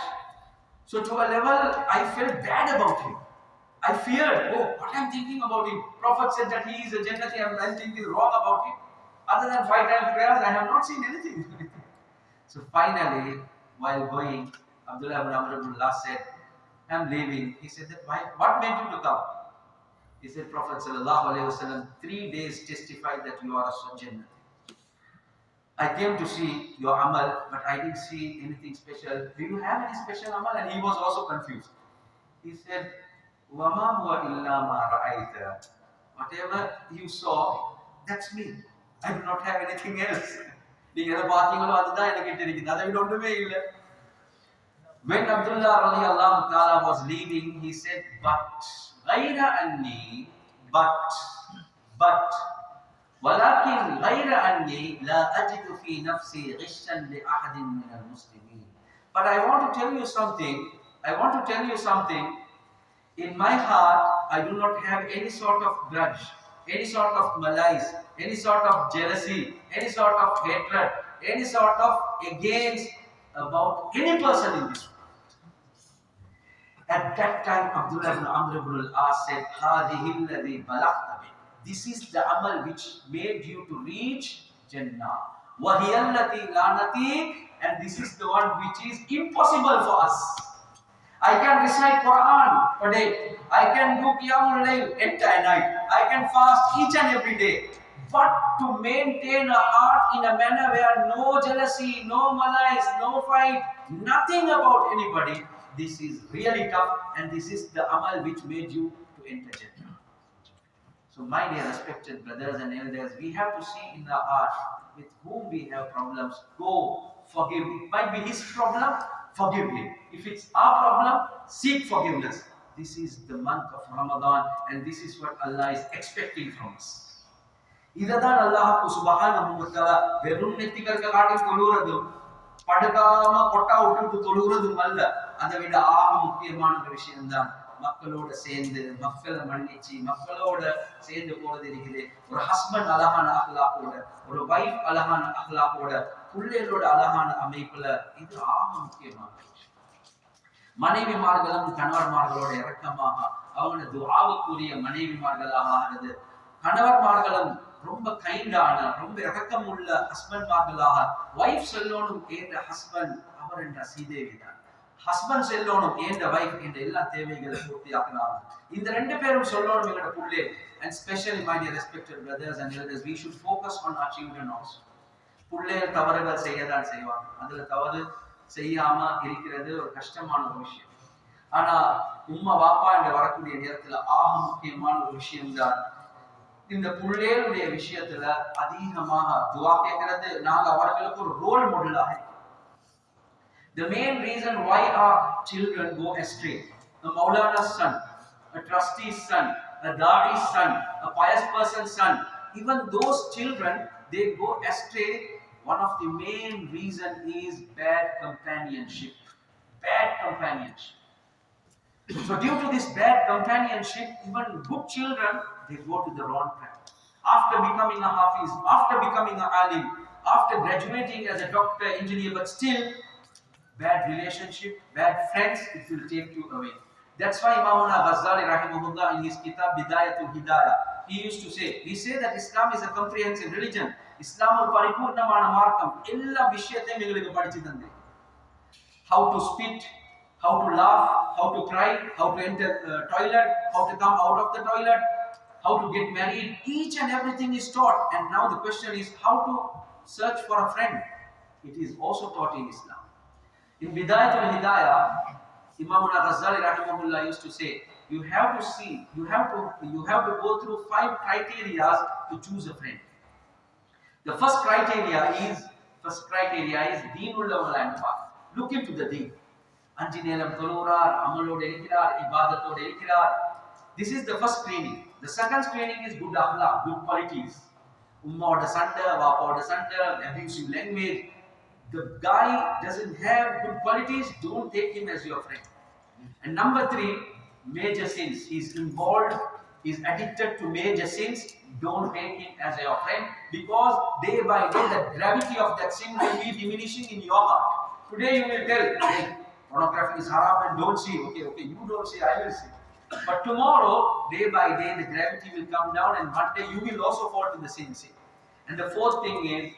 So to a level, I felt bad about him. I feared, oh, what I'm thinking about him. Prophet said that he is a Jannati, I'm thinking wrong about him. Other than five times prayers, I have not seen anything. so finally, while going, Abdullah ibn Amr ibn Allah said, I'm leaving. He said that, why, what made you to come? He said, Prophet sallallahu wasallam, three days testified that you are a Jannah. I came to see your amal, but I didn't see anything special. Do you have any special amal? And he was also confused. He said, وَمَا هُوَ إِلَّا مَا رَأَيْتَ Whatever you saw, that's me. I do not have anything else. நீங்க எதை பார்த்தீங்களோ அதுதான் எனக்கு தெரியுது அதை விட ஒன்றுமே இல்லை When Abdullah radiallahu ta'ala was leaving, he said, but غير أني but but ولكن غير أني لا أجد في نفسي غشا لأحد من المسلمين. But I want to tell you something. I want to tell you something. in my heart, I do not have any sort of grudge, any sort of malice, any sort of jealousy, any sort of hatred, any sort of against about any person in this world. At that time, Abdullah ibn Amr ibn al-As said, This is the amal which made you to reach Jannah. Wahiyallati lanati, and this is the one which is impossible for us. I can recite Quran per day. I can do Qiyamul Layl entire night. I can fast each and every day. But to maintain a heart in a manner where no jealousy, no malice, no fight, nothing about anybody, this is really tough and this is the amal which made you to enter Jannah. So my dear respected brothers and elders, we have to see in the heart with whom we have problems, go forgive. It might be his problem, forgive him. If it's our problem, seek forgiveness. This is the month of Ramadan and this is what Allah is expecting from us. இதுதான் அல்லாஹ் சுபஹானஹு வ தஆலா வெறும் நெத்திகளுக்கு காட்டி தொழுகிறதும் படுக்காம கொட்டா விட்டுட்டு தொழுகிறதும் அல்ல அதை விட ஆக முக்கியமான ஒரு விஷயம்தான் மக்களோட சேர்ந்து மக்களை மன்னிச்சு மக்களோட சேர்ந்து போறது இருக்குது ஒரு ஹஸ்பண்ட் அழகான அகலாக்கோட ஒரு வைஃப் அழகான அகலாக்கோட பிள்ளைகளோட அழகான அமைப்புல இது ஆக முக்கியமான மனைவிமார்களும் கணவன்மார்களோட இறக்கமாக அவங்களோட துவாவுக்குரிய மனைவிமார்களாக ஆகிறது கணவன்மார்களும் ரொம்ப கைண்டான ரொம்ப இறக்கம் உள்ள ஹஸ்பண்ட்மார்களாக வைஃப் செல்லோனும் கேட்ட ஹஸ்பண்ட் அவர் என்ற ஸ்ரீதேவி தான். ஹஸ்பண்ட் செல்லோனும் என்ற வைஃப் என்ற எல்லா தேவைகளை பூர்த்தியாக்கலாம் இந்த ரெண்டு பேரும் சொல்லணும் எங்களோட புள்ளே. And specially my dear respected brothers and elders we should focus on our children also உள்ளே தவறுகள் செய்யதான் செய்வாங்க. அதுல தவறு செய்யாம இருக்கிறது ஒரு கஷ்டமான ஒரு விஷயம். ஆனா உம்மா வாப்பா என்று வரக்கூடிய நேரத்துல ஆக முக்கியமான ஒரு விஷயம் தான். இந்த பிள்ளைகளுடைய விஷயத்துல அதிகமாக துவா கேட்கறது. நாங்க அவர்களுக்கு ஒரு ரோல் மாடலாக இருக்கிறோம் The main reason why our children go astray, the Maulana's son, a trustee's son, a Dadi's son, a pious person's son, even those children, they go astray. One of the main reason is bad companionship. Bad companionship. So due to this bad companionship, even good children, they go to the wrong track. After becoming a Hafiz, after becoming a Alim, after graduating as a doctor, engineer, but still, bad relationship, bad friends, it will take you away. That's why Imamuna Ghazali rahimahullah in his kitab Bidayatul Hidayah, he used to say, he said that Islam is a comprehensive religion. இஸ்லாம் ஒரு பரிபூர்ணமான மார்க்கம் எல்லா விஷயத்தையும் எங்களுக்கு படிச்சு தந்து how to spit how to laugh how to cry how to enter the toilet how to come out of the toilet how to get married each and everything is taught and now the question is how to search for a friend it is also taught in islam in bidayatul hidayah imam ghazali rahimahullah used to say you have to see you have to you have to go through five criteria to choose a friend the first criteria is first criteria is deenullah wal look into the deen அஞ்சு நேரம் தொழுகிறார் அமலோடு இருக்கிறார் இபாதத்தோடு இருக்கிறார் this is the first screening the second screening is good akhlaq good qualities உம்மாவோட சண்டை வாப்பாவோட சண்டை abusive language the guy doesn't have good qualities don't take him as your friend and number three major sins. He's involved he's addicted to major sins. Don't take him as your friend because day by day the gravity of that sin will be diminishing in your heart. Today you will tell hey, pornography is haram and don't see. Okay okay you don't see i will see. But tomorrow day by day the gravity will come down and one day you will also fall to the same sin. And the fourth thing is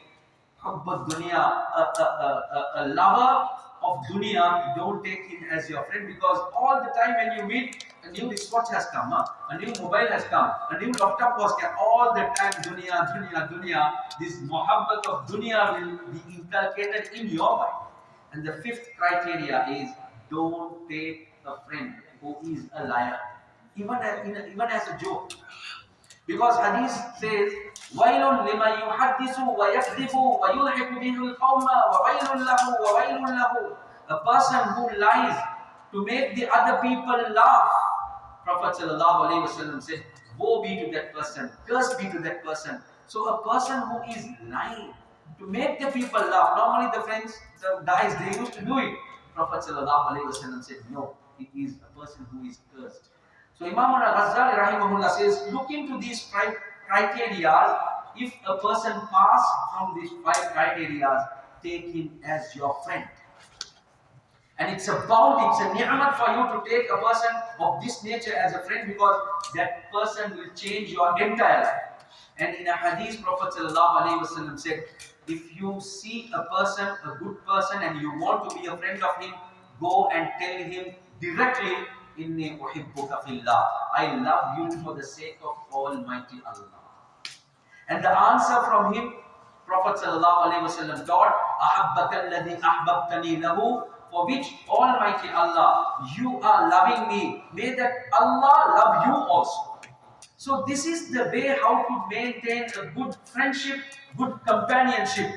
a, a, a, a lover of dunya, don't take him as your friend because all the time when you meet, a new wristwatch has come, huh? a new mobile has come, a new laptop was come, all the time dunya, dunya, dunya, this muhabbat of dunya will be inculcated in your mind. And the fifth criteria is don't take a friend who is a liar, even as, a, even as a joke. Because hadith says, وَيْلٌ لِمَنْ يُحَدِّثُ وَيَكْذِبُ وَيُلْحِقُ بِهِ الْقَوْمَ وَوَيْلٌ لَهُ وَوَيْلٌ لَهُ A person who lies to make the other people laugh. Prophet sallallahu alaihi wasallam said, Woe be to that person, curse be to that person So a person who is lying to make the people laugh. Normally the friends, the guys, they used to do it. Prophet sallallahu alaihi wasallam said, no, it is a person who is cursed. So Imam al-Ghazali rahimahullah says, look into these five criteria. If a person pass from these five criteria, take him as your friend. And it's a bounty, it's a ni'mat for you to take a person of this nature as a friend because that person will change your entire life. And in a hadith, Prophet said, if you see a person, a good person, and you want to be a friend of him, go and tell him directly, Inni uhibbuka fillah. I love you for the sake of Almighty Allah. And the answer from him, Prophet ﷺ taught, Ahabbaka alladhi ahbabtani lahu, for which Almighty Allah, you are loving me. May that Allah love you also. So this is the way how to maintain a good friendship, good companionship.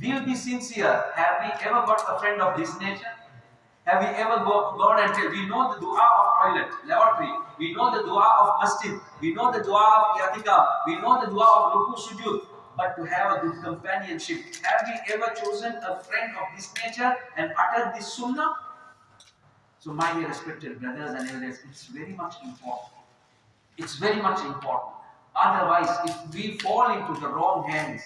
We'll be sincere. Have we ever got a friend of this nature? Have we ever go, gone and tell, we know the dua of toilet, lavatory, we know the dua of masjid, we know the dua of yatika, we know the dua of ruku sujud, but to have a good companionship. Have we ever chosen a friend of this nature and uttered this sunnah? So my dear respected brothers and elders, it's very much important. It's very much important. Otherwise, if we fall into the wrong hands,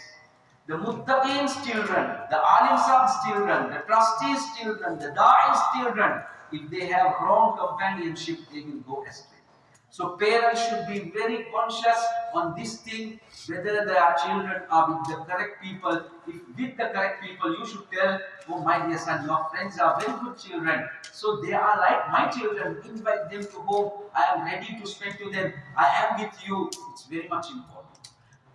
the muttaqeen's children, the alim's children, the trustees' children, the da'i's children, if they have wrong companionship, they will go astray. So parents should be very conscious on this thing, whether their children are with the correct people. If with the correct people, you should tell, oh my dear son, your friends are very good children. So they are like my children. Invite them to home. I am ready to speak to them. I am with you. It's very much important.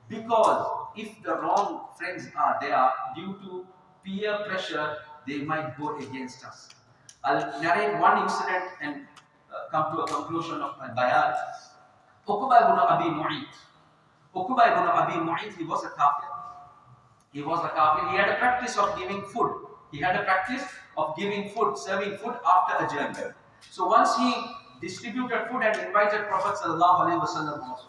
Because if the wrong friends are there, due to peer pressure, they might go against us. I'll narrate one incident and uh, come to a conclusion of my bayan. Uqba ibn Abi Mu'ayt. Uqba ibn Abi Mu'ayt, he was a kafir. He was a kafir. He had a practice of giving food. He had a practice of giving food, serving food after a journey. So once he distributed food and invited Prophet sallallahu alaihi wasallam.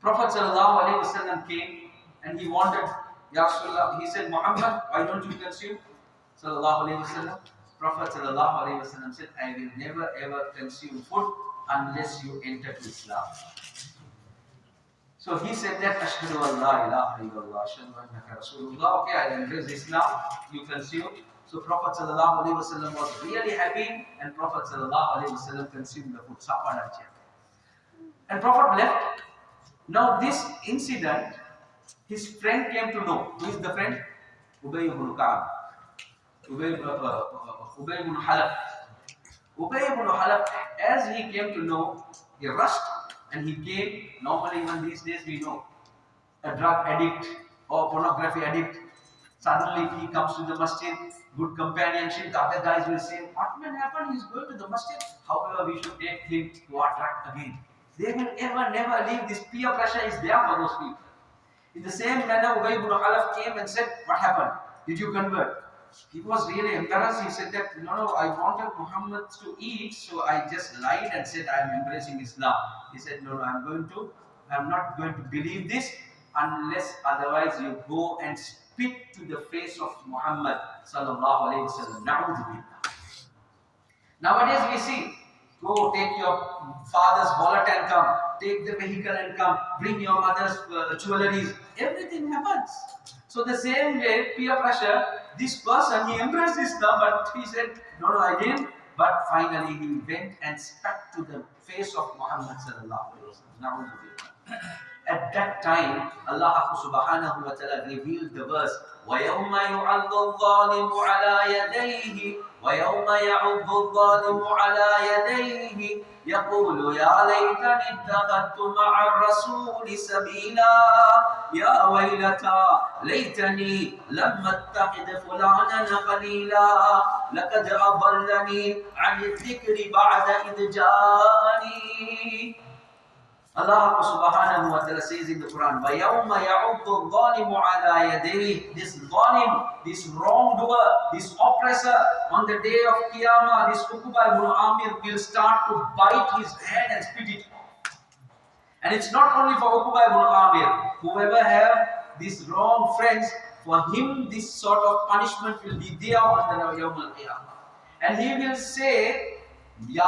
Prophet wasallam came and he wanted, Ya Rasulullah, he said, Muhammad, why don't you consume? Sallallahu. Prophet wasallam said, I will never ever consume food unless you enter Islam. So he said that Ashhadu an la ilaha illallah, Ashhadu annaka Rasulullah. Okay, I embrace Islam, you consume. So Prophet wasallam was really happy and Prophet wasallam consumed the food, And Prophet left. Now this incident, his friend came to know. Who is the friend? Ubay ibn Ka'ab. Ubay, uh, uh, Ubay ibn Khalaf. Ubay ibn Khalaf, as he came to know, he rushed and he came. Normally, even these days, we know a drug addict or pornography addict. Suddenly, he comes to the masjid, good companionship. The other guys will say, What will happen? He's going to the masjid. However, we should take him to attract again. They will ever, never leave. This peer pressure is there for those people. In the same manner, Ubay ibn Khalaf came and said, What happened? Did you convert? He was really embarrassed. He said that, No, no, I wanted Muhammad to eat, so I just lied and said, I am embracing Islam. He said, No, no, I'm going to, I'm not going to believe this unless otherwise you go and spit to the face of Muhammad sallallahu alayhi wasallam. Nowadays we see, go take your father's wallet and come, take the vehicle and come, bring your mother's uh, jewelries. Everything happens. So the same way, peer pressure, this person, he embraced Islam, but he said, no, no, I didn't. But finally he went and spat to the face of Muhammad sallallahu alayhi wasallam. At that time, Allah subhanahu wa ta'ala revealed the verse, وَيَوْمَ يُعَضُّ الظَّالِمُ عَلَى يَدَيْهِ وَيَوْمَ يَعُضُّ الظَّالِمُ عَلى يَدَيْهِ يقول يا ليتني اتخذت مع الرسول سبيلا. يا ويلتى ليتني لم أتخذ فلانا خليلا. لقد أضلني عن الذكر بعد إذ جاءني. Allah subhanahu wa ta'ala says in the Quran, وَيَوْمَ يَعُضُّ الظَّالِمُ عَلَى يَدَيْهِ This zalim, this wrongdoer, this oppressor, on the day of Qiyamah, this Uqba ibn Amir will start to bite his hand and spit it off. And it's not only for Uqba ibn Amir. Whoever have these wrong friends, for him this sort of punishment will be there on the Yawm al-Qiyamah. And he will say, या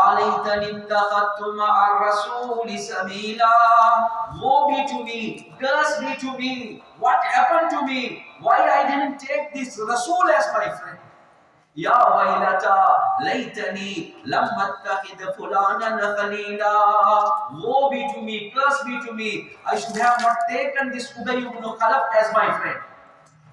Woe be to me, curse be to me, what happened to me? Why I didn't take this Rasul as my friend? Ya wailata laytani lam attakhid fulanan khalila Woe be to me, curse be to me, I should have not taken this Ubay ibn Khalaf as my friend.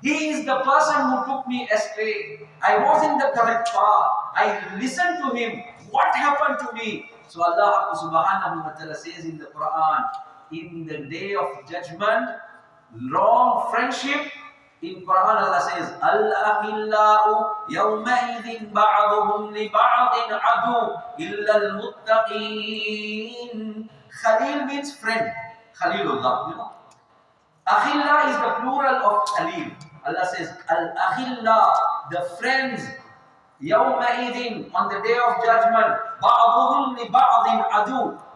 He is the person who took me astray. I was in the correct path. I listened to him. What happened to me? So Allah subhanahu wa ta'ala says in the Quran, in the day of judgment, wrong friendship. In Quran Allah says, Al-akhillau yawmaidhin ba'duhum li ba'din adu illa al-muttaqin. Khalil means friend. Khalilullah, you know. Akhilla is the plural of Khalil. Allah says, Al Akhilla, the friends, On the day of judgment.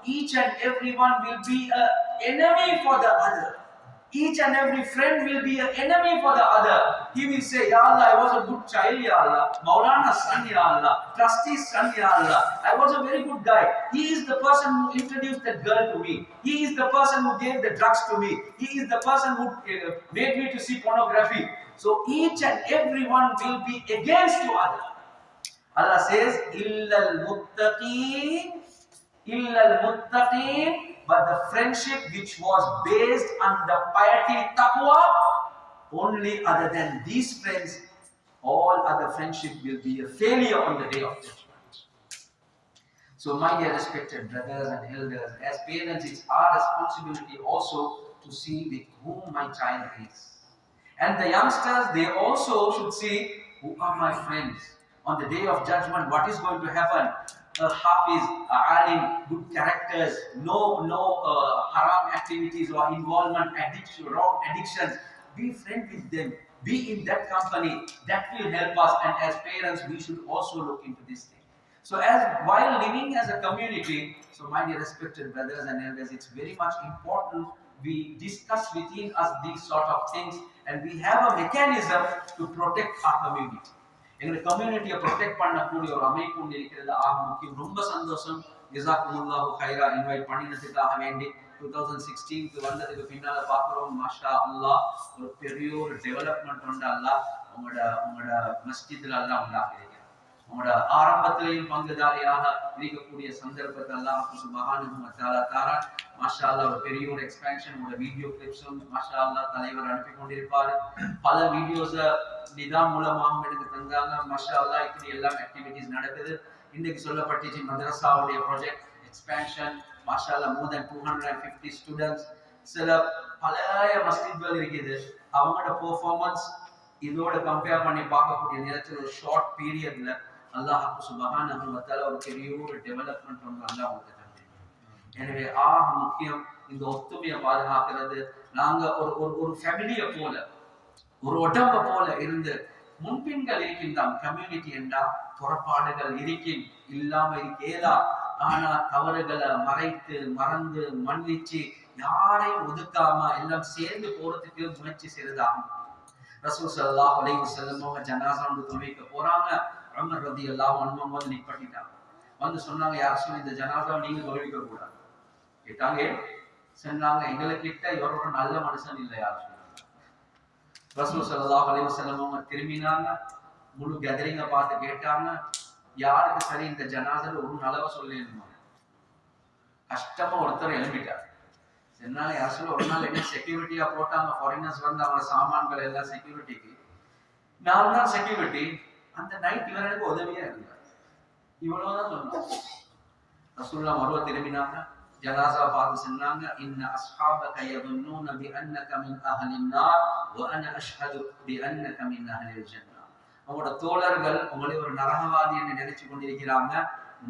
Each and everyone will be an enemy for the other. Each and every friend will be an enemy for the other. He will say, Ya Allah, I was a good child, Ya Allah. Maulana's son, Ya Allah. Trustee's son, Ya Allah. I was a very good guy. He is the person who introduced that girl to me. He is the person who gave the drugs to me. He is the person who uh, made me to see pornography. So each and everyone will be against you other. Allah says, Illal muttaqeen, illal muttaqeen, but the friendship which was based on the piety taqwa, only other than these friends, all other friendship will be a failure on the day of judgment. So, my dear respected brothers and elders, as parents, it's our responsibility also to see with whom my child is. And the youngsters, they also should see who are my friends. On the day of judgment, what is going to happen? A hafiz, a alim, good characters, no no uh, haram activities or involvement, addiction, wrong addictions. Be friend with them. Be in that company. That will help us. And as parents, we should also look into this thing. So, as while living as a community, so my dear respected brothers and elders, it's very much important we discuss within us these sort of things and we have a mechanism to protect our community. எங்களை கம்யூனிட்டியை protect பண்ணக்கூடிய ஒரு அமைப்பு ஒன்று இருக்கிறது ஆக முக்கியம். ரொம்ப சந்தோஷம். ஜிசாக்குமுல்லாஹு ஹைரா இன்வைட் பண்ணினதுக்காக வேண்டி டூ தௌசண்ட் சிக்ஸ்டீன்க்கு வந்ததுக்கு பின்னால் பார்க்குறோம். மாஷா அல்லா ஒரு பெரிய ஒரு டெவலப்மெண்ட் உண்டு அல்லா உங்களோட உங்களோட மஸ்ஜித்ல எல்லாம் உண்டாகிறீங்க உங்களோட ஆரம்பத்திலையும் பங்குதாரியாக இருக்கக்கூடிய சந்தர்ப்பத்தை எல்லாம் சுபஹானஹு தாரா. மாஷா அல்லா ஒரு பெரிய ஒரு எக்ஸ்பேன்ஷன் உங்களோட வீடியோ கிளிப்ஸும் மாஷா அல்லா தலைவர் அனுப்பி கொண்டிருப்பாரு. பல வீடியோஸ நிதாம் மூலமாகவும் எனக்கு தந்தாங்க. மாஷா அல்லா இப்படி எல்லாம் ஆக்டிவிட்டிஸ் நடக்குது. இன்னைக்கு சொல்லப்பட்டுச்சு மதரசாவுடைய ப்ராஜெக்ட் எக்ஸ்பேன்ஷன் மாஷா அல்லா more then two hundred and fifty students சில பழைய மஸ்ஜித்கள் இருக்குது. அவங்களோட பெர்ஃபார்மன்ஸ் இதோட கம்பேர் பண்ணி பார்க்கக்கூடிய நேரத்தில் ஒரு ஷார்ட் பீரியட்ல அல்லாஹ் தஆலா ஒரு பெரிய ஒரு டெவலப்மெண்ட் ஒன்று அல்லாஹ் உங்களுக்கு எனவே ஆக முக்கியம் இந்த ஒத்துமையை பாதுகாக்கிறது. நாங்க ஒரு ஒரு ஒரு ஃபேமிலியை போல ஒரு உடம்ப போல இருந்து முன்பின்கள் இருக்கின்றான். கம்யூனிட்டி என்றா புறப்பாடுகள் இருக்கின் இல்லாம இருக்கேலா ஆனா தவறுகளை மறைத்து மறந்து மன்னிச்சு யாரையும் ஒதுக்காம எல்லாம் சேர்ந்து போறதுக்கு முயற்சி செய்யறதாகும் ரசூல் ஸல்லல்லாஹு அலைஹி வஸல்லம் அவங்க ஜனாசா தொழுவிக்க போறாங்க. உமர் எல்லாம் அன்ஹு வந்து நிப்பட்டிட்டாங்க வந்து சொன்னாங்க யார் சொல்லி இந்த ஜனாதா நீங்க தொழுவிக்க கூடாது கேட்டாங்க சொன்னாங்க எங்களை கிட்ட இவரோட நல்ல மனுஷன் இல்லை யார் சொன்னாங்க. ரசூல் ஸல்லல்லாஹு அலைஹி வஸல்லம் திரும்பினாங்க முழு கெதரிங்க பார்த்து கேட்டாங்க யாருக்கு சரி இந்த ஜனாதர் ஒரு நல்லவ சொல்லிடணும் கஷ்டமா ஒருத்தர் எழுப்பிட்டார் என்னால யார் சொல்ல ஒரு நாள் என்ன செக்யூரிட்டியா போட்டாங்க ஃபாரினர்ஸ் வந்து அவங்க சாமான்கள் எல்லாம் செக்யூரிட்டிக்கு நான் தான் செக்யூரிட்டி அந்த நைட் இவர் எனக்கு உதவியா இருந்தார். இவ்வளவுதான் சொன்னார். ரசூல்லா மருவ திரும்பினாங்க. ஜனாசா பார்த்து சொன்னாங்க இன்ன அஸ்ஹாபக யதுன்னூன பி அன்னக மின் அஹலின் நார் அஷ்ஹது பி அன்னக மின் அஹலில் ஜன்னா. உங்களோட தோழர்கள் உங்களை ஒரு நரகவாதி என்று நினைச்சு கொண்டிருக்கிறாங்க.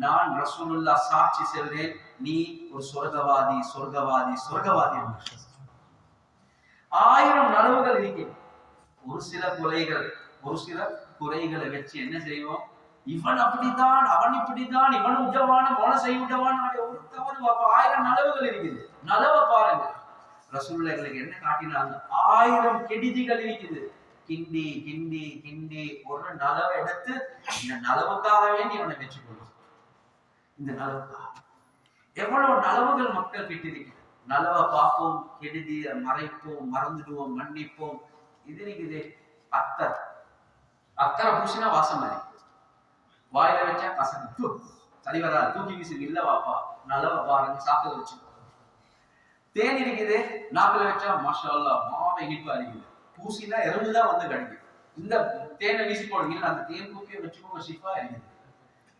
நான் ரசூலுல்லா சாட்சி செல்றேன். நீ ஒரு சொர்க்கவாதி சொர்க்கவாதி சொர்க்கவாதி ஆயிரம் நனவுகள் இருக்கிறேன் ஒரு சில கொலைகள் ஒரு சில குறைகளை வச்சு என்ன செய்வோம்? இவன் அப்படித்தான் அவன் இப்படித்தான் இவன் உஜவான மோன செய்ய விட்டவான் ஒரு தவறு ஆயிரம் நலவுகள் இருக்குது. நலவை பாருங்க. ரசூல்லைகளுக்கு என்ன காட்டினாங்க? ஆயிரம் கெடுதிகள் இருக்குது. கிண்டி கிண்டி கிண்டி ஒரு நலவை எடுத்து இந்த நலவுக்காக வேண்டி அவனை வெற்றி இந்த நலவுக்காக. எவ்வளவு நலவுகள் மக்கள் கிட்டிருக்கு நலவை பார்ப்போம் கெடுதி மறைப்போம் மறந்துடுவோம் மன்னிப்போம். இது இருக்குது அத்தர். அத்தனை பூசினா வாசம் மாதிரி வாயில வச்சா கசக்கு தூ, சரி வராது தூக்கி வீசு இல்ல வாப்பா நலவை பாருங்க சாப்பிட வச்சு தேன் இருக்குது நாக்குல வச்சா மாஷா அல்லாஹ் இனிப்பு இனிப்பா பூசினா எறும்புதான் வந்து கிடைக்கும் இந்த தேனை வீசி போடுங்க அந்த தேன் பூக்கியை வச்சுக்கோங்க ஷிஃபா இருக்குது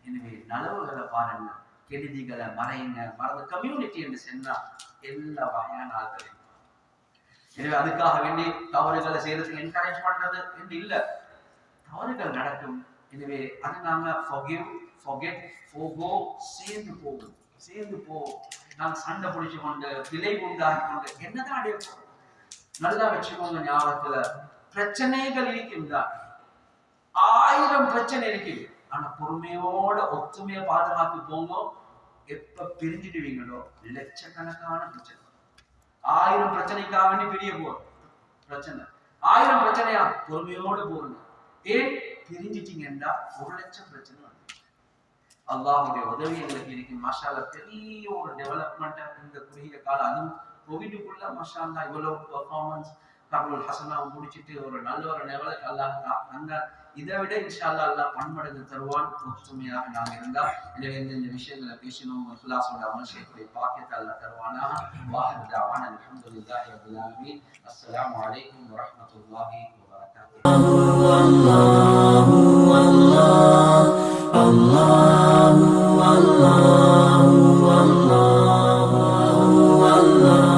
எனவே நலவுகளை பாருங்க கெடுதிகளை மறைங்க மறந்து கம்யூனிட்டி என்று சென்றா எல்லா வகையான ஆட்கள் எனவே அதுக்காக வேண்டி தவறுகளை செய்யறதுக்கு என்கரேஜ் பண்றது என்று இல்ல தவறுகள் நடக்கும். எனவே அதை நாங்க forgive forget forgo சேர்ந்து போகும் சேர்ந்து போ. நான் சண்டை பிடிச்சு கொண்டு விலை உண்டாகி கொண்டு என்னதான் அடைய போறோம்? நல்லா வச்சுக்கோங்க ஞாபகத்துல பிரச்சனைகள் இருக்கின்றார் ஆயிரம் பிரச்சனை இருக்கு. ஆனா பொறுமையோட ஒத்துமைய பாதுகாத்து போங்க. எப்ப பிரிஞ்சிடுவீங்களோ? லட்சக்கணக்கான பிரச்சனை. ஆயிரம் பிரச்சனைக்காக வேண்டி பிரிய போறோம். பிரச்சனை. ஆயிரம் பிரச்சனையா? பொறுமையோடு போறீங்க ஏன்? தெரிஞ்சிட்டீங்கன்னா ஒரு லட்சம் பிரச்சனை வந்து அல்லாஹுடைய உதவி எங்களுக்கு இன்னைக்கு மஷால பெரிய ஒரு டெவலப்மெண்ட் இந்த குறுகிய காலம் அதுவும் கோவிடுக்குள்ள மஷாலா இவ்வளவு பெர்ஃபார்மன்ஸ் கபுல் ஹசனா முடிச்சுட்டு ஒரு நல்ல ஒரு லெவலுக்கு அல்லாஹ் அந்த இதை விட இன்ஷால்லா அல்லா பன்மடங்கு தருவான் ஒற்றுமையாக நாம் இருந்தால் எனவே இந்த விஷயங்களை பேசினோம் இஹ்லாஸோட அமல் செய்யக்கூடிய பாக்கியத்தை அல்லா தருவானா வாஹர் தாவான் அல்ஹம்துலில்லாஹி ரப்பில் ஆலமீன் அஸ்ஸலாமு அலைக்கும் வரஹ்மத்துல்லாஹி வபரகாத்துஹு அல்லாஹு அல்லாஹ் அல்லாஹு அல்லாஹு அல்லாஹு அல்லாஹ்